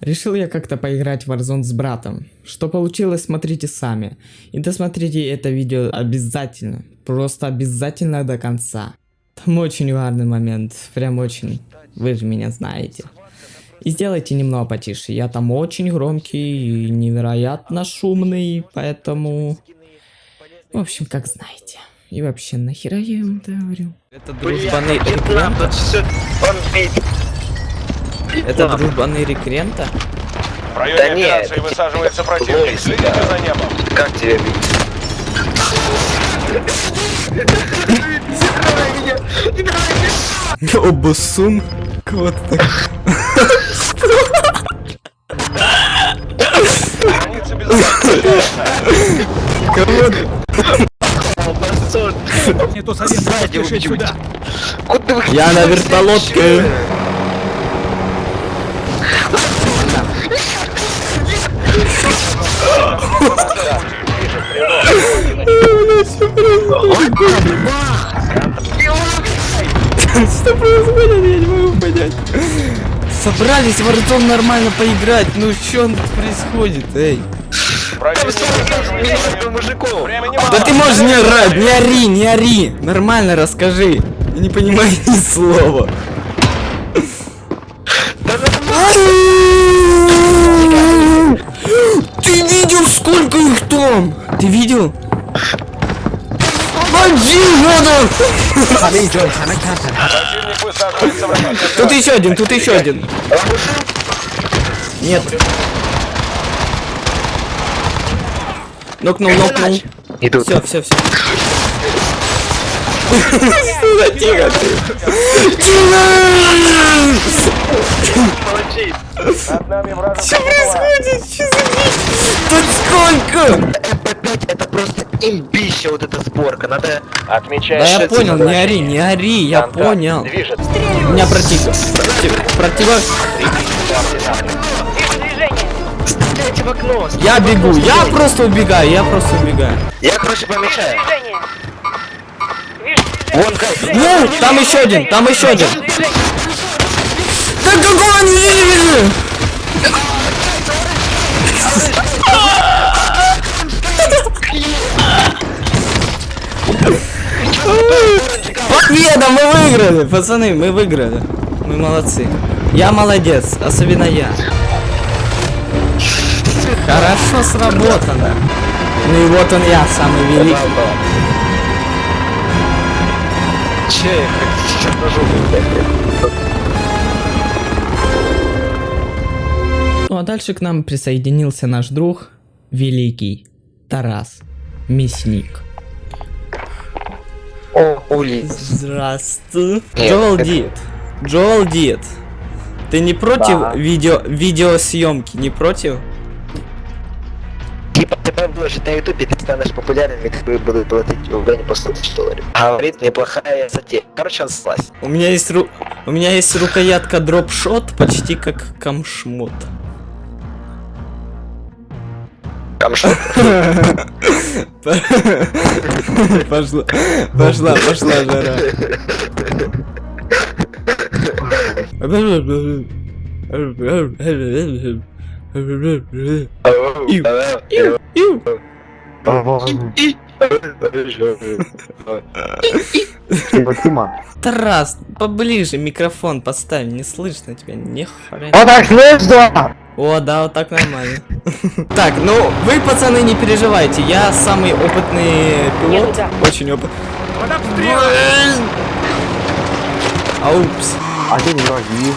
Решил я как-то поиграть в Warzone с братом. Что получилось, смотрите сами. И досмотрите это видео обязательно. Просто обязательно до конца. Там очень важный момент. Прям очень. Вы же меня знаете. И сделайте немного потише. Я там очень громкий и невероятно шумный, поэтому... В общем, как знаете. И вообще, нахера я это говорю? Это дружбаны рекрента? Это дружбаны рекрента? В районе Да нет, операции это высаживается типа противник. Следите да. за небом. Как тебя бить? Обосун? Кого-то так. Граница безопасности. Не то совет, поспешить сюда. Куда вы Я на вертолетке. Что происходит? Я не могу понять. Собрались в Warzone нормально поиграть. Ну что происходит, эй? Да ты можешь не орать, не ори, не ори. Нормально расскажи. Не понимаю ни слова. Ты видел, сколько их там? Ты видел? Тут еще один, тут еще один. Нет. Нокнул, нокнул. Идут. Все, все, все. Тихо, тихо. Тихо! Что происходит? Что за? Тут сколько? МП5 это просто имбища вот эта сборка. Надо... Отмечаем. Да я понял, не ори, не ори, я Контакт. понял. Движется. У меня противник. Против- Противо... Стреляйте в окно. Я бегу, я просто убегаю, я просто убегаю. Я, короче, помечаю. Движение. Вон как. Ну, там еще один, там еще один. Да какого не видели? Победа, мы выиграли, пацаны, мы выиграли. Мы молодцы. Я молодец, особенно я. Хорошо сработано. Ну и вот он я, самый великий. Че, как черножопый, Ну а дальше к нам присоединился наш друг, великий Тарас Мясник. О, Ули. Здравствуй. Джоэл Дид. Джоэл Дид. Ты не против Да. видео видеосъемки? Не против? Типа ты выложишь на ютубе, ты станешь популярным, и тебе будут платить в районе по 100 тысяч долларов. Говорит, неплохая затея. Короче, он слазь. У меня есть ру... у меня есть рукоятка дропшот, почти как камшмот. Там что? Пошла, пошла, пошла жара. Иу, иу. Тарас, поближе микрофон поставь, не слышно тебя, не хрен. Вот так слышно! О, да, вот так нормально. Так, ну, вы, пацаны, не переживайте, я самый опытный пилот, очень опытный. Аупс. А не враги.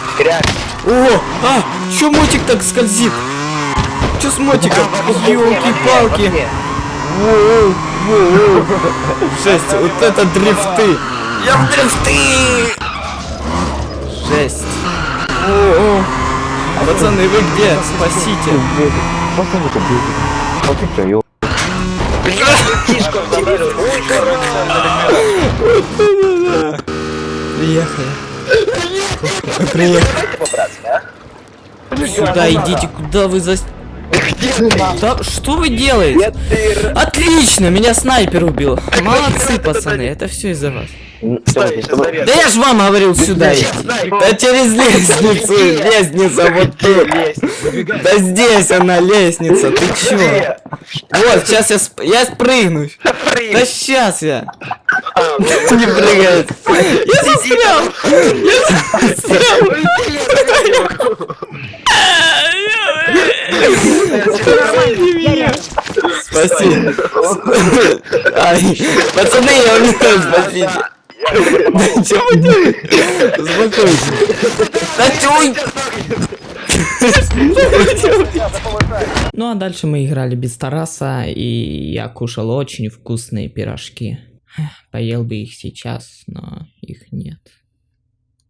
О, а, чё мотик так скользит? Чё с мотиком? Ёлки-палки. Жесть, вот это дрифты. Я в дрифты. Жесть. О, о. Пацаны, вы где? Спасите. Приехали. Приехали. Сюда идите, куда вы за... Да что вы делаете? Ты... Отлично, меня снайпер убил. Молодцы, пацаны, это все из-за вас. Стой. Да я ж вам говорил сюда идти. Да через лестницу, лестница вот тут. Да здесь она лестница, ты чё? Вот, сейчас я, сп- я спрыгну. Да сейчас я. А, Не прыгает. Я застрял. Я застрял. Спаси. Ай, пацаны, я умираю, спасите. Да что вы делаете? Успокойтесь. Да чё вы- Ну а дальше мы играли без Тараса, и я кушал очень вкусные пирожки. Поел бы их сейчас, но их нет.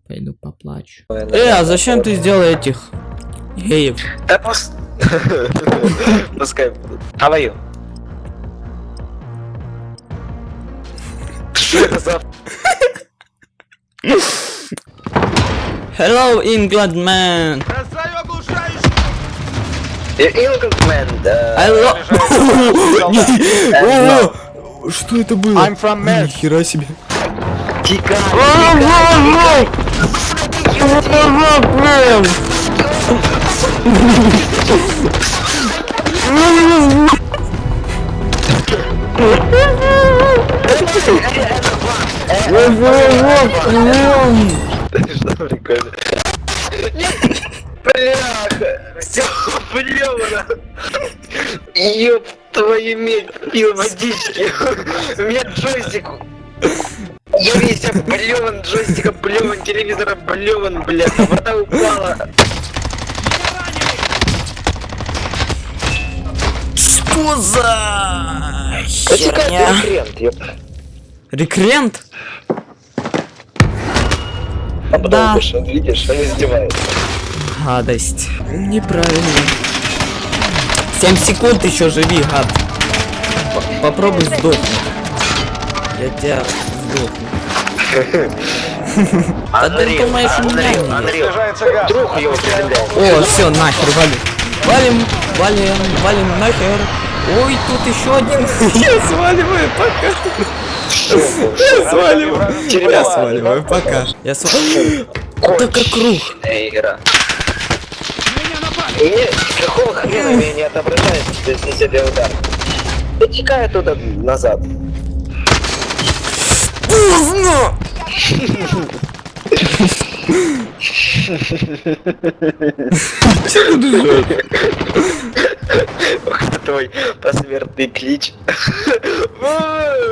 Пойду поплачу. Э, а зачем ты сделал этих геев? Да. Пускай будут. How are you? Что это за... Hello, England man! England, love... О, Что это было? I'm from Mers. Нихера себе. Тикай. Бляха! Все блевано! Ёб твою медь, пил водички! У меня джойстик... Я весь облеван, джойстик облеван, телевизор облеван, блядь, вода упала. Что за херня? ёп. Рекрент? А потом Да. вышел, видишь, он издевается. Гадость. Неправильно. 7 секунд еще живи, гад. П- Попробуй сдохнуть. Я тебя сдохну. А ты думаешь, меня друг его. О, все, нахер, валим. Валим, валим, валим нахер. Ой, тут еще один. Я сваливаю, пока. Я сваливаю. Я сваливаю, пока. Я сваливаю. Это как круг. Игра. Меня напали! И мне какого хрена меня не отображается, если себе удар? Я текаю туда назад. Поздно! Чего ты? Ох, это твой посмертный клич. О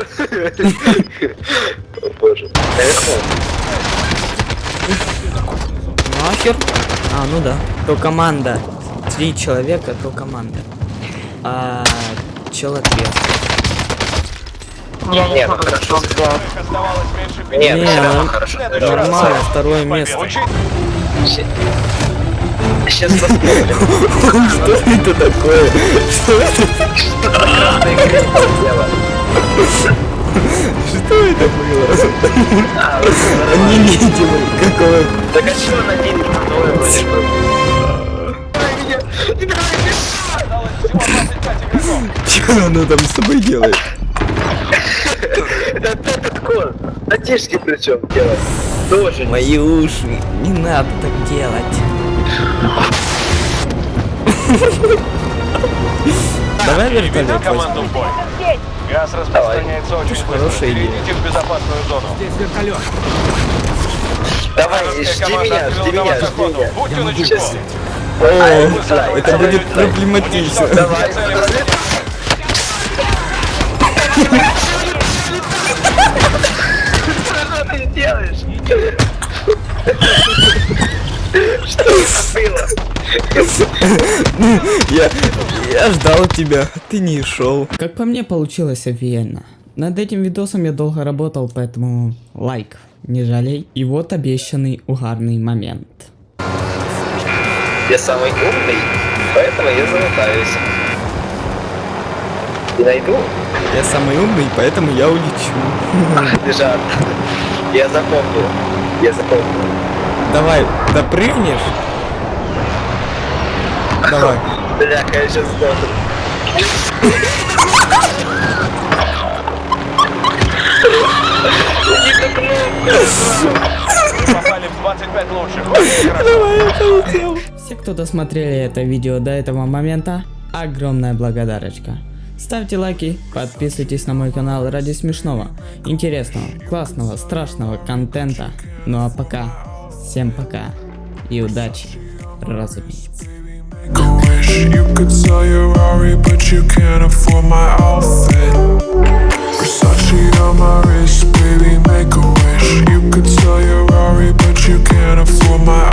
боже. Наверху. Нахер? А, ну да. То команда. Три человека, то команда. А, чел ответ. Не, ну хорошо. Нет, ну, хорошо. Нормально, второе место. Сейчас посмотрим. Что это такое? Что это? Дело. Что это было? А, Не видел. Какого? Так а что на день второй вроде был? Осталось всего 25 игроков. Что она там с тобой делает? Это этот кон. Натишки причем делать. Тоже Мои уши. Не надо так делать. Давай вертолет возьмем. Команду в бой. Газ распространяется очень быстро. хорошая идея. Перейдите в безопасную зону. Здесь вертолет! Давай, жди меня, жди меня, жди меня. Будьте начеку. О, это будет проблематично. Давай. Что ты делаешь? Что это было? Я, я ждал тебя, ты не шел. Как по мне, получилось офигенно. Над этим видосом я долго работал, поэтому лайк, не жалей. И вот обещанный угарный момент. Я самый умный, поэтому я залутаюсь. И найду Я самый умный, поэтому я улечу. лежат. Я запомнил. Я запомнил. Давай, допрыгнешь? Давай. Бляха, я сейчас сдохну. Не кнопку. Вы попали в 25 лучших. Очень хорошо. Все, кто досмотрели это видео до этого момента, огромная благодарочка. Ставьте лайки, подписывайтесь на мой канал ради смешного, интересного, классного, страшного контента. Ну а пока, всем пока и удачи, разумеется. Make a wish. You could sell your Rari, but you can't afford my outfit. Versace on my wrist, baby, make a wish. You could sell your Rari, but you can't afford my